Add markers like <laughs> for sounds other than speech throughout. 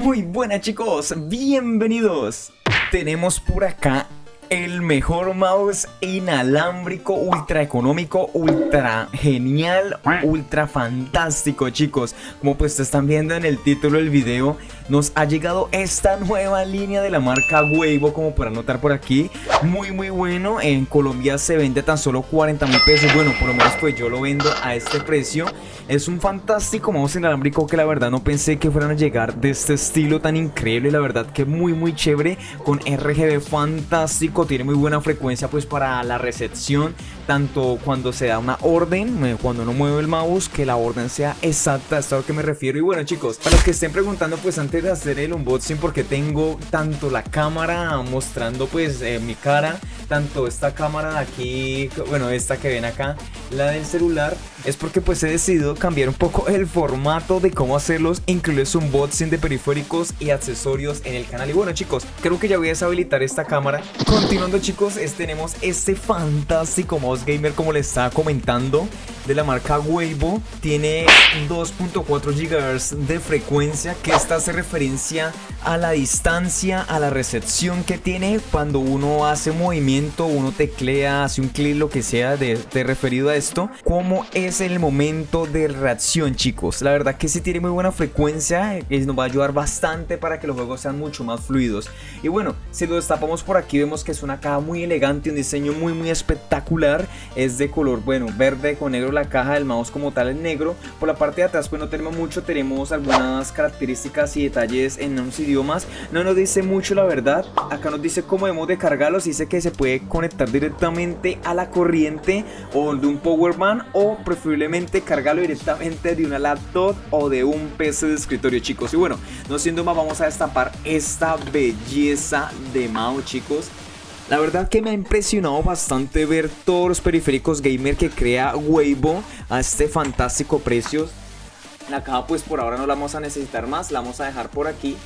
Muy buenas chicos, bienvenidos. Tenemos por acá el mejor mouse inalámbrico, ultra económico, ultra genial, ultra fantástico chicos Como pues están viendo en el título del video Nos ha llegado esta nueva línea de la marca Weibo como para notar por aquí. Muy muy bueno, en Colombia se vende tan solo 40 mil pesos. Bueno, por lo menos pues yo lo vendo a este precio. Es un fantástico mouse inalámbrico que la verdad no pensé que fueran a llegar de este estilo tan increíble. La verdad que muy muy chévere, con RGB fantástico. Tiene muy buena frecuencia pues para la recepción, tanto cuando se da una orden, cuando uno mueve el mouse, que la orden sea exacta, a lo que me refiero. Y bueno chicos, para los que estén preguntando pues antes de hacer el unboxing, porque tengo tanto la cámara mostrando pues eh, mi cara, tanto esta cámara de aquí, bueno esta que ven acá, la del celular, es porque pues he decidido cambiar un poco el formato de cómo hacerlos, incluirles unboxing de periféricos y accesorios en el canal. Y bueno chicos, creo que ya voy a deshabilitar esta cámara. Continuando chicos, es, tenemos este fantástico mouse gamer como les estaba comentando de la marca Weibo. Tiene 2.4 GHz de frecuencia que esta hace referencia a la distancia, a la recepción que tiene cuando uno hace movimiento, uno teclea, hace un clic, lo que sea de, referido a esto. Cómo es el momento de reacción chicos. La verdad que sí tiene muy buena frecuencia, que nos va a ayudar bastante para que los juegos sean mucho más fluidos. Y bueno, si lo destapamos por aquí vemos que es una caja muy elegante, un diseño muy muy espectacular. Es de color, bueno, verde con negro la caja del mouse como tal es negro. Por la parte de atrás pues no tenemos mucho, tenemos algunas características y detalles en unos idiomas. No nos dice mucho la verdad. Acá nos dice cómo debemos de cargarlos. Dice que se puede conectar directamente a la corriente o de un power man o preferiblemente cargarlo directamente de una laptop o de un PC de escritorio chicos. Y bueno, no siendo más vamos a destapar esta belleza de mouse chicos. La verdad que me ha impresionado bastante ver todos los periféricos gamer que crea Weibo a este fantástico precio. La caja pues por ahora no la vamos a necesitar más, la vamos a dejar por aquí.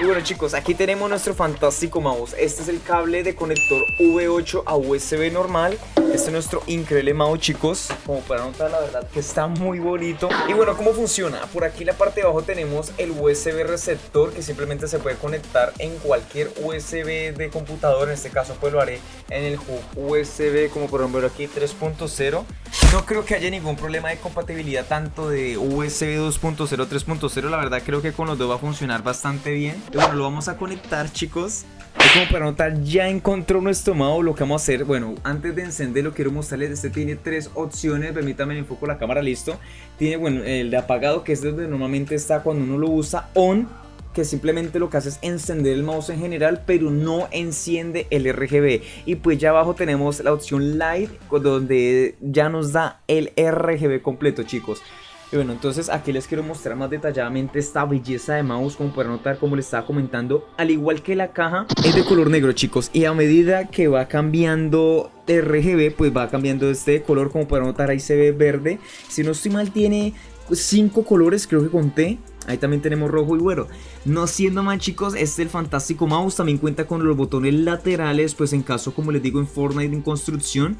Y bueno chicos, aquí tenemos nuestro fantástico mouse. Este es el cable de conector V8 a USB normal. Este es nuestro increíble mouse chicos. Como para notar la verdad que está muy bonito. Y bueno, ¿cómo funciona? Por aquí en la parte de abajo tenemos el USB receptor que simplemente se puede conectar en cualquier USB de computador. En este caso pues lo haré en el hub USB como por ejemplo aquí 3.0. No creo que haya ningún problema de compatibilidad tanto de USB 2.0 3.0. La verdad creo que con los dos va a funcionar bastante bien. Bueno, lo vamos a conectar chicos. Y como para notar, ya encontró nuestro mouse. Lo que vamos a hacer, bueno, antes de encenderlo quiero mostrarles. Este tiene tres opciones. Permítanme enfoco la cámara, listo. Tiene, bueno, el de apagado, que es donde normalmente está cuando uno lo usa. On, que simplemente lo que hace es encender el mouse en general, pero no enciende el RGB. Y pues ya abajo tenemos la opción Light, donde ya nos da el RGB completo, chicos. Y bueno, entonces aquí les quiero mostrar más detalladamente esta belleza de mouse Como para notar, como les estaba comentando. Al igual que la caja, es de color negro chicos. Y a medida que va cambiando RGB, pues va cambiando este color. Como para notar, ahí se ve verde. Si no estoy mal, tiene cinco colores, creo que conté Ahí también tenemos rojo y bueno, no siendo más chicos, este es el fantástico mouse, también cuenta con los botones laterales, pues en caso como les digo en Fortnite en construcción,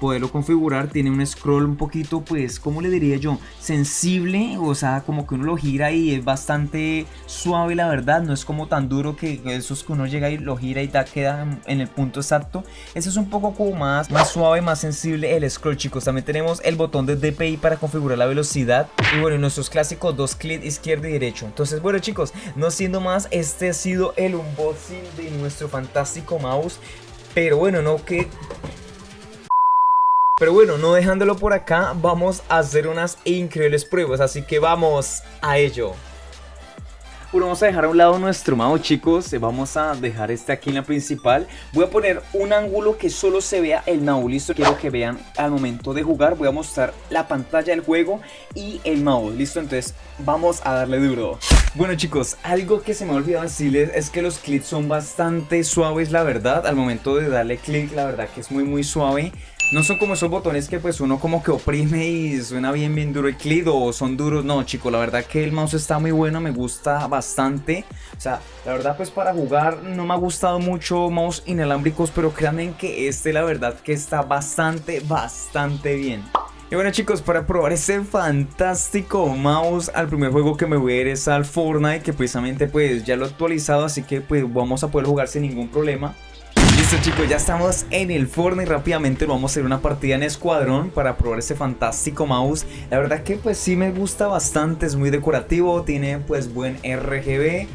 poderlo configurar, tiene un scroll un poquito pues, como le diría yo? Sensible, o sea, como que uno lo gira y es bastante suave la verdad, no es como tan duro que esos que uno llega y lo gira y da, queda en el punto exacto. Ese es un poco como más, más suave, más sensible el scroll chicos. También tenemos el botón de DPI para configurar la velocidad y bueno, nuestros clásicos dos clics izquierdo y derecho. Entonces bueno chicos, no siendo más, este ha sido el unboxing de nuestro fantástico mouse. Pero bueno, no que pero bueno, no dejándolo por acá, vamos a hacer unas increíbles pruebas, así que vamos a ello. Bueno, vamos a dejar a un lado nuestro mouse chicos, vamos a dejar este aquí en la principal. Voy a poner un ángulo que solo se vea el mouse, listo, quiero que vean al momento de jugar. Voy a mostrar la pantalla del juego y el mouse, listo, entonces vamos a darle duro. Bueno chicos, algo que se me ha olvidado decirles es que los clics son bastante suaves la verdad. Al momento de darle clic la verdad que es muy muy suave. No son como esos botones que pues uno como que oprime y suena bien bien duro el clic o son duros. No chicos, la verdad que el mouse está muy bueno, me gusta bastante. O sea, la verdad pues para jugar no me ha gustado mucho mouse inalámbricos, pero créanme que este la verdad que está bastante, bastante bien. Y bueno chicos, para probar este fantástico mouse, al primer juego que me voy a ir es al Fortnite, que precisamente pues ya lo he actualizado, así que pues vamos a poder jugar sin ningún problema. Listo chicos, ya estamos en el Fortnite. Rápidamente vamos a hacer una partida en escuadrón para probar este fantástico mouse. La verdad que pues sí me gusta bastante, es muy decorativo, tiene pues buen RGB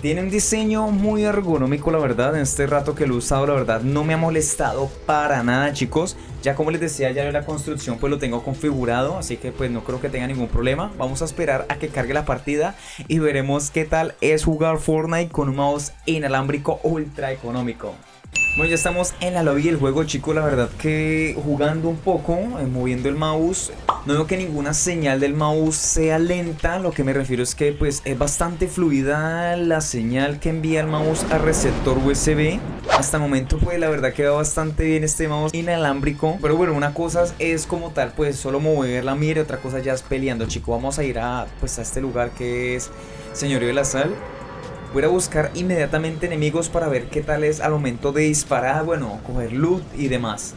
tiene un diseño muy ergonómico la verdad, en este rato que lo he usado la verdad no me ha molestado para nada chicos. Ya como les decía ya la construcción pues lo tengo configurado, así que pues no creo que tenga ningún problema. Vamos a esperar a que cargue la partida y veremos qué tal es jugar Fortnite con un mouse inalámbrico ultra económico bueno, ya estamos en la lobby del juego, chicos. La verdad que jugando un poco, eh, moviendo el mouse, no veo que ninguna señal del mouse sea lenta. Lo que me refiero es que pues es bastante fluida la señal que envía el mouse al receptor USB. Hasta el momento pues la verdad que va bastante bien este mouse inalámbrico. Pero bueno, una cosa es como tal pues solo mover la mira otra cosa ya es peleando, chicos. Vamos a ir a pues a este lugar que es Señorío de la Sal. Voy a buscar inmediatamente enemigos para ver qué tal es al momento de disparar, bueno, coger loot y demás.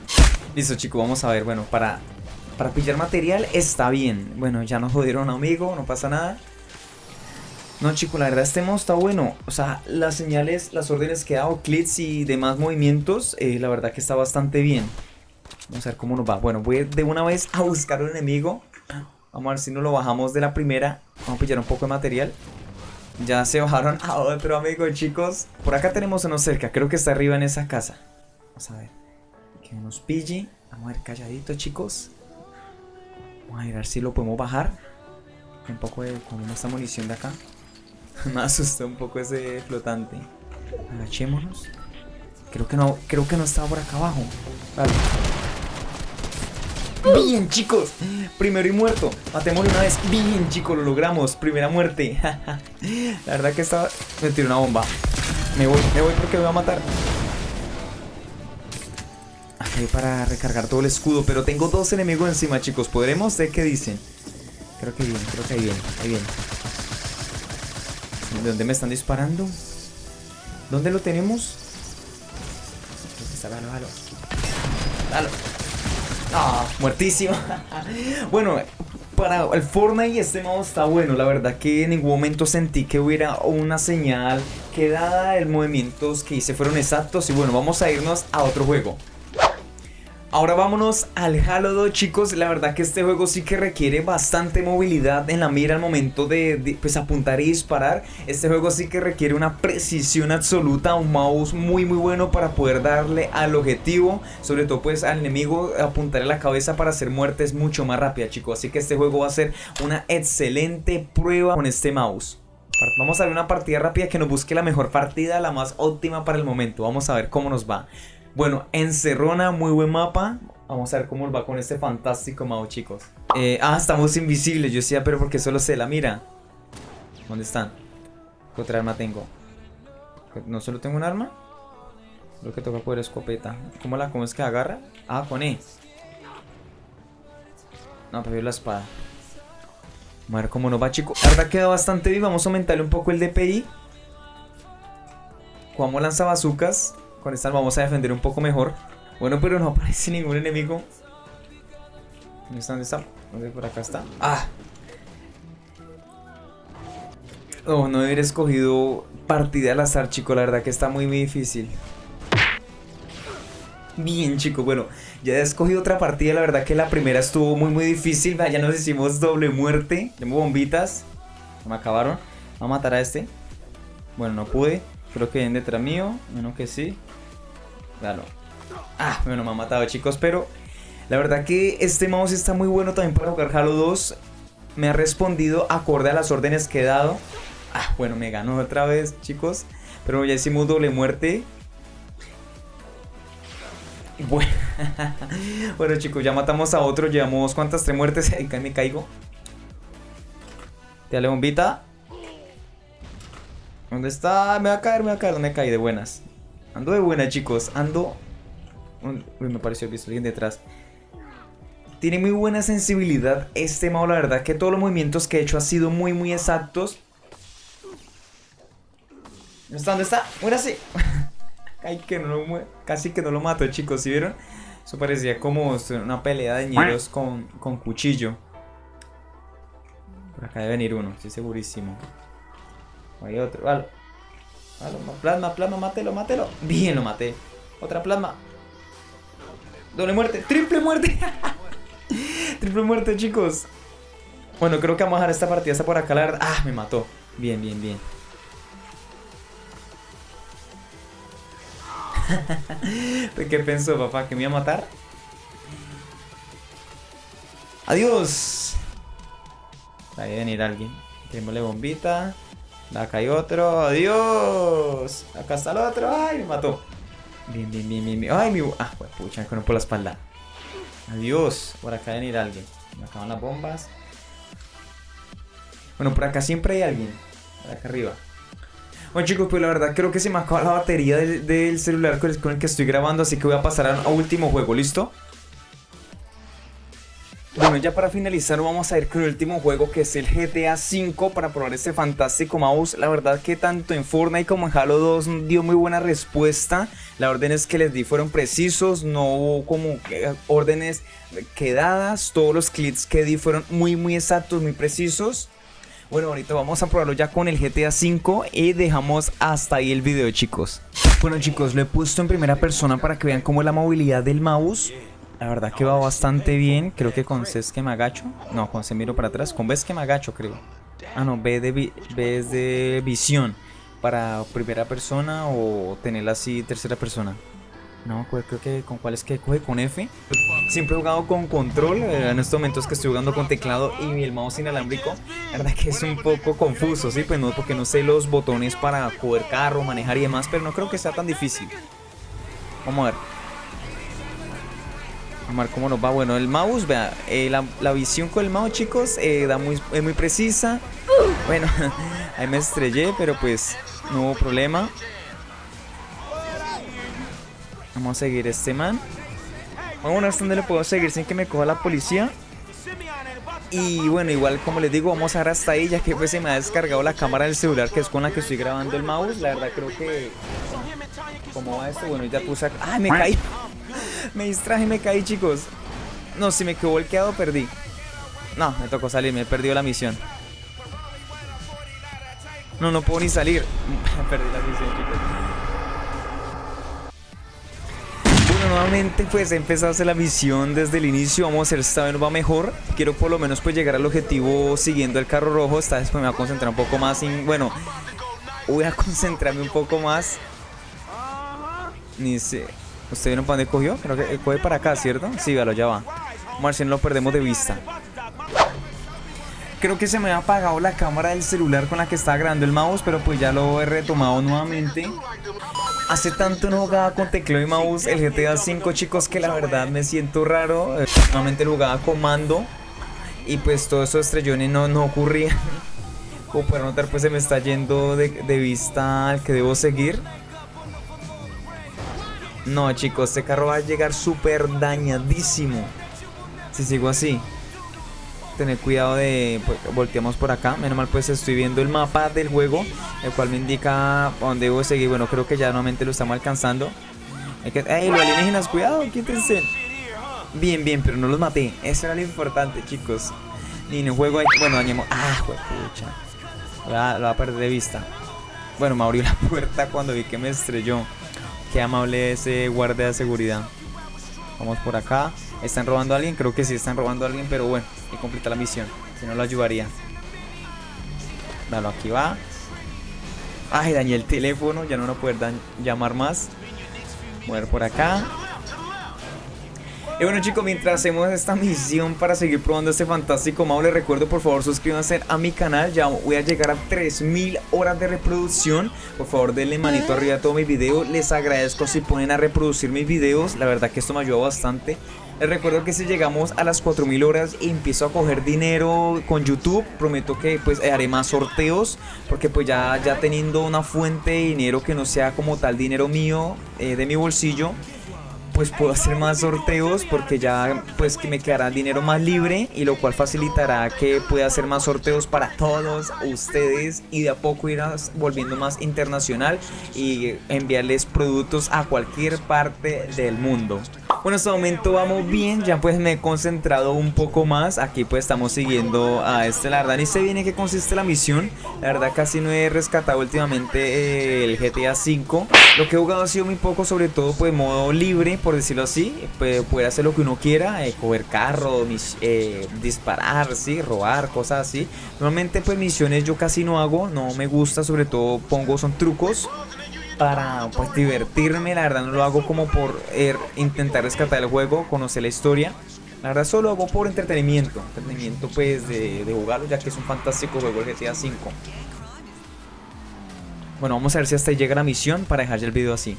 Listo chicos, vamos a ver, bueno, para, para pillar material está bien. Bueno, ya nos jodieron amigo, no pasa nada. No chicos, la verdad este modo está bueno. O sea, las señales, las órdenes que ha dado, clics y demás movimientos, eh, la verdad que está bastante bien. Vamos a ver cómo nos va. Bueno, voy de una vez a buscar un enemigo. Vamos a ver si nos lo bajamos de la primera. Vamos a pillar un poco de material. Ya se bajaron a otro amigo, chicos. Por acá tenemos uno cerca. Creo que está arriba en esa casa. Vamos a ver. Que nos pille. Vamos a ver calladito, chicos. Vamos a ver si lo podemos bajar. Un poco de con esta munición de acá. <laughs> Me asustó un poco ese flotante. Agachémonos. Creo que no, creo que no estaba por acá abajo. Vale. Bien, chicos. Primero y muerto. Matémoslo una vez. Bien, chicos, lo logramos. Primera muerte. <laughs> La verdad que estaba... Me tiró una bomba. Me voy, me voy porque me va a matar. Aquí para recargar todo el escudo. Pero tengo dos enemigos encima, chicos. ¿Podremos? ¿De qué dicen? Creo que bien, creo que ahí bien, ahí bien. ¿De dónde me están disparando? ¿Dónde lo tenemos? Está, dalo, dalo. Dalo. Ah, muertísimo. <laughs> bueno, para el Fortnite este modo está bueno. La verdad que en ningún momento sentí que hubiera una señal que dada el movimientos que hice fueron exactos. Y bueno, vamos a irnos a otro juego. Ahora vámonos al Halo 2 chicos, la verdad que este juego sí que requiere bastante movilidad en la mira al momento de, pues, apuntar y disparar. Este juego sí que requiere una precisión absoluta, un mouse muy muy bueno para poder darle al objetivo Sobre todo pues al enemigo apuntarle la cabeza para hacer muertes mucho más rápida chicos. Así que este juego va a ser una excelente prueba con este mouse. Vamos a ver una partida rápida que nos busque la mejor partida, la más óptima para el momento. Vamos a ver cómo nos va bueno, Encerrona, muy buen mapa. Vamos a ver cómo va con este fantástico mouse, chicos. Eh, ah, estamos invisibles. Yo decía, pero porque solo se la mira. ¿Dónde están? ¿Qué otra arma tengo? ¿No solo tengo un arma? Lo que toca poder escopeta. ¿Cómo la cómo es que agarra? Ah, con E. No, pero la espada. Vamos a ver cómo nos va, chicos. Verdad queda bastante bien. Vamos a aumentarle un poco el DPI. Como lanza bazucas. Con esta vamos a defender un poco mejor. Bueno, pero no <laughs> aparece ningún enemigo. ¿Dónde está? ¿Dónde está? ¿Dónde por acá está? ¡Ah! Oh, no haber escogido partida al azar, chico. La verdad que está muy, muy difícil. Bien, chico. Bueno, ya he escogido otra partida. La verdad que la primera estuvo muy, muy difícil. Ya nos hicimos doble muerte. Tengo bombitas. Me acabaron. Vamos a matar a este. Bueno, no pude. Creo que vienen detrás mío. Menos que sí. Claro. Ah, bueno, me ha matado, chicos. Pero la verdad que este mouse está muy bueno también para jugar Halo 2. Me ha respondido acorde a las órdenes que he dado. Ah, bueno, me ganó otra vez, chicos. Pero ya hicimos doble muerte. Bueno, <laughs> bueno chicos, ya matamos a otro. Llevamos cuántas tres muertes. <laughs> Ahí me caigo. Dale bombita. ¿Dónde está? Me va a caer, me va a caer. No me caí de buenas. Ando de buena, chicos. Ando... Uy, me pareció visto alguien detrás. Tiene muy buena sensibilidad este modo, la verdad que todos los movimientos que he hecho han sido muy, muy exactos. ¿Dónde está? ¿Dónde está? <laughs> Ay, que no lo Casi que no lo mato, chicos, ¿sí vieron? Eso parecía como una pelea de ñeros con, con cuchillo. Por acá debe venir uno, estoy segurísimo. Hay otro. Vale. Plasma, plasma, mátelo, mátelo. Bien, lo maté. Otra plasma. Doble muerte. Triple muerte. <laughs> Triple muerte, chicos. Bueno, creo que vamos a dejar esta partida hasta por acá, la verdad. Ah, me mató. Bien, bien, bien. <laughs> ¿Qué pensó, papá? ¿Que me iba a matar? ¡Adiós! Ahí venir alguien. Démosle bombita. Acá hay otro. ¡Adiós! Acá está el otro. ¡Ay, me mató! Bien, bien, bien, bien. ¡Ay, mi... Ah, pues pucha, con por la espalda. Adiós. Por acá venir alguien. Me acaban las bombas. Bueno, por acá siempre hay alguien. Por acá arriba. Bueno chicos, pues la verdad creo que se me acaba la batería del, celular con el, que estoy grabando, así que voy a pasar a, último juego, ¿listo? Bueno, ya para finalizar vamos a ir con el último juego que es el GTA V para probar este fantástico mouse. La verdad que tanto en Fortnite como en Halo 2 dio muy buena respuesta. Las órdenes que les di fueron precisos, no hubo como órdenes quedadas. Todos los clics que di fueron muy muy exactos, muy precisos. Bueno, ahorita vamos a probarlo ya con el GTA V y dejamos hasta ahí el video, chicos. Bueno, chicos, lo he puesto en primera persona para que vean cómo es la movilidad del mouse. La verdad que va bastante bien. Creo que con C es que me agacho. No, con C miro para atrás. Con B es que me agacho, creo. Ah, no, B, de B es de visión. Para primera persona o tenerla así tercera persona. No, creo que con cuál es que coge con F. Siempre he jugado con control, eh, en estos momentos que estoy jugando con teclado y el mouse inalámbrico. La verdad que es un poco confuso, sí, pues no, porque no sé los botones para poder carro, manejar y demás, pero no creo que sea tan difícil. Vamos a ver. Vamos cómo nos va. Bueno, el mouse, vea, eh, la, visión con el mouse, chicos, eh, da muy, es muy precisa. Bueno, <laughs> ahí me estrellé, pero pues no hubo problema. Vamos a seguir este man. Bueno, hasta donde le puedo seguir sin que me coja la policía. Y bueno, igual como les digo, vamos a ver hasta ahí ya que pues se me ha descargado la cámara del celular que es con la que estoy grabando el mouse. La verdad creo que... ¿Cómo va esto? Bueno, ya puse... ¡Ah, me caí! Me distraje, me caí, chicos. No, si me quedo volteado, perdí. No, me tocó salir, me he perdido la misión. No, no puedo ni salir. <laughs> Perdí la misión, chicos. nuevamente pues he empezado a hacer la misión desde el inicio Vamos a si esta vez va mejor Quiero por lo menos pues llegar al objetivo siguiendo el carro rojo Esta vez pues me voy a concentrar un poco más en... Bueno, voy a <laughs> concentrarme un poco más Ni sé ¿Usted vieron para dónde cogió? Creo que coge para acá, ¿cierto? Sí, véalo, ya va no lo perdemos de vista Creo que se me ha apagado la cámara del celular con la que estaba grabando el mouse Pero pues ya lo he retomado nuevamente Hace tanto no jugaba con teclado y mouse el GTA V, chicos, que la verdad me siento raro. Normalmente jugaba con mando y pues todo eso estrellones no, no ocurría. <laughs> Como pueden notar, pues se me está yendo de, de vista al que debo seguir. No, chicos, este carro va a llegar súper dañadísimo. Si sigo así tener cuidado de pues, volteamos por acá menos mal pues estoy viendo el mapa del juego el cual me indica dónde debo seguir bueno creo que ya nuevamente lo estamos alcanzando ¡Ey, los alienígenas! ¡Cuidado! ¡Quítense! Bien, bien, pero no los maté Eso era lo importante, chicos Ni en el juego hay... Bueno, dañemos... ¡Ah, pucha! Lo va, a perder de vista Bueno, me abrió la <laughs> puerta cuando vi que me estrelló Qué amable ese guardia de seguridad Vamos por acá ¿Están robando a alguien? Creo que sí están robando a alguien, pero bueno, hay que completar la misión. Si no, lo ayudaría. Dalo, aquí va. Ay, dañé el teléfono, ya no lo puedo llamar más. Mover por acá. Y bueno chicos, mientras hacemos esta misión para seguir probando este fantástico mouse, les recuerdo por favor suscríbanse a mi canal, ya voy a llegar a 3000 horas de reproducción, por favor denle manito arriba a todo mi video, les agradezco si ponen a reproducir mis videos, la verdad que esto me ayuda bastante. Les recuerdo que si llegamos a las 4000 horas y empiezo a coger dinero con YouTube, prometo que pues haré más sorteos, porque pues ya, ya teniendo una fuente de dinero que no sea como tal dinero mío, eh, de mi bolsillo, pues puedo hacer más sorteos porque ya pues que me quedará dinero más libre y lo cual facilitará que pueda hacer más sorteos para todos ustedes y de a poco ir volviendo más internacional y enviarles productos a cualquier parte del mundo. Bueno, hasta el momento vamos bien, ya pues me he concentrado un poco más. Aquí pues estamos siguiendo a este, la verdad ni sé bien en qué consiste la misión. La verdad casi no he rescatado últimamente eh, el GTA V Lo que he jugado ha sido muy poco, sobre todo pues modo libre, por decirlo así. Pues, Poder hacer lo que uno quiera, eh, coger carro, eh, disparar, sí, robar, cosas así. Normalmente pues misiones yo casi no hago, no me gusta, sobre todo pongo son trucos para pues divertirme, la verdad no lo hago como por er, intentar rescatar el juego, conocer la historia. La verdad solo hago por entretenimiento, entretenimiento pues de, de jugarlo ya que es un fantástico juego el GTA V. Bueno, vamos a ver si hasta ahí llega la misión para dejar el video así.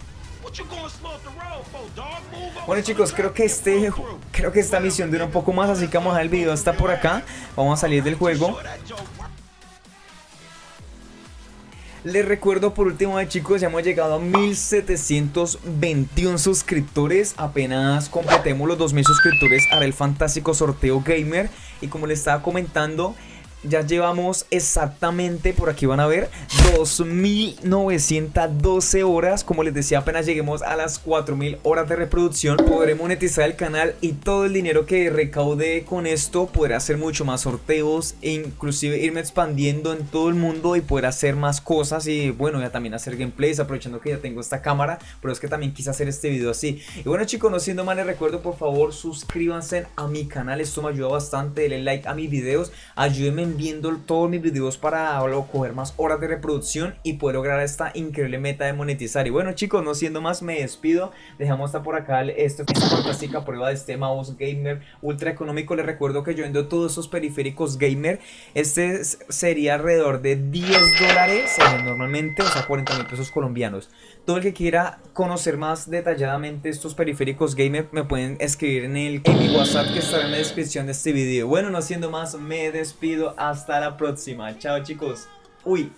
Bueno chicos, creo que este creo que esta misión dura un poco más, así que vamos a dejar el video hasta por acá. Vamos a salir del juego. Les recuerdo por último eh, chicos, ya hemos llegado a 1721 suscriptores. Apenas completemos los 2000 suscriptores haré el fantástico sorteo gamer. Y como les estaba comentando ya llevamos exactamente, por aquí van a ver, 2912 horas. Como les decía, apenas lleguemos a las 4000 horas de reproducción, podré monetizar el canal y todo el dinero que recaude con esto. Podré hacer mucho más sorteos e inclusive irme expandiendo en todo el mundo y poder hacer más cosas y bueno, ya también hacer gameplays aprovechando que ya tengo esta cámara, pero es que también quise hacer este video así. Y bueno chicos, no siendo más les recuerdo por favor suscríbanse a mi canal, esto me ayuda bastante, denle like a mis videos, ayúdenme viendo todos mis videos para coger más horas de reproducción y poder lograr esta increíble meta de monetizar. Y bueno chicos, no siendo más, me despido. Dejamos hasta por acá esta fantástica prueba de este mouse gamer ultra económico. Les recuerdo que yo vendo todos esos periféricos gamer. Este sería alrededor de 10 dólares normalmente, o sea 40 mil pesos colombianos. Todo el que quiera conocer más detalladamente estos periféricos gamer me pueden escribir en, el, en mi WhatsApp que estará en la descripción de este video. Bueno, no siendo más, me despido. Hasta la próxima. Chao chicos. Uy.